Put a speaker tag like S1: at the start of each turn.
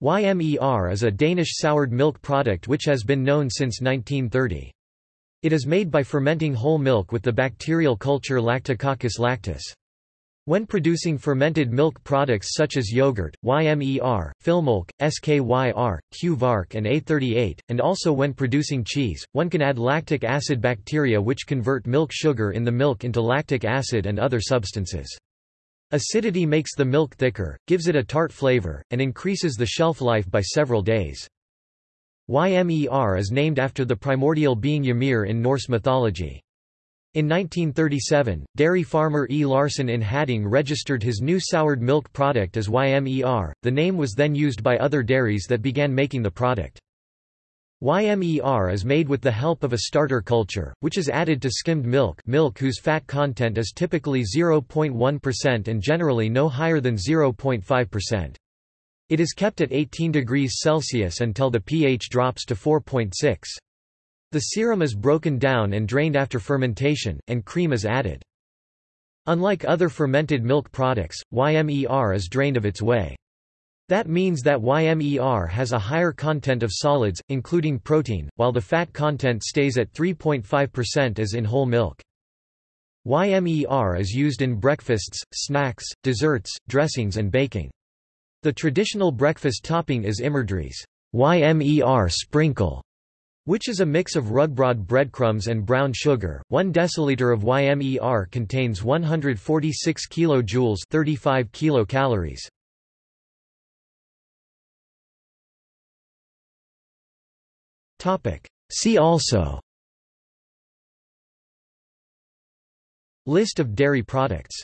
S1: YMER is a Danish soured milk product which has been known since 1930. It is made by fermenting whole milk with the bacterial culture Lactococcus lactis. When producing fermented milk products such as yogurt, YMER, Filmolk, SKYR, Q-Vark and A38, and also when producing cheese, one can add lactic acid bacteria which convert milk sugar in the milk into lactic acid and other substances. Acidity makes the milk thicker, gives it a tart flavor, and increases the shelf life by several days. Ymer is named after the primordial being Ymir in Norse mythology. In 1937, dairy farmer E. Larson in Hadding registered his new soured milk product as Ymer. The name was then used by other dairies that began making the product. YMER is made with the help of a starter culture, which is added to skimmed milk milk whose fat content is typically 0.1% and generally no higher than 0.5%. It is kept at 18 degrees Celsius until the pH drops to 4.6. The serum is broken down and drained after fermentation, and cream is added. Unlike other fermented milk products, YMER is drained of its whey. That means that YMER has a higher content of solids, including protein, while the fat content stays at 3.5% as in whole milk. YMER is used in breakfasts, snacks, desserts, dressings and baking. The traditional breakfast topping is Ymerdrys YMER sprinkle, which is a mix of rugbrod breadcrumbs and brown sugar. 1 deciliter of YMER contains 146 kilojoules, 35 kilocalories. See also. List of dairy products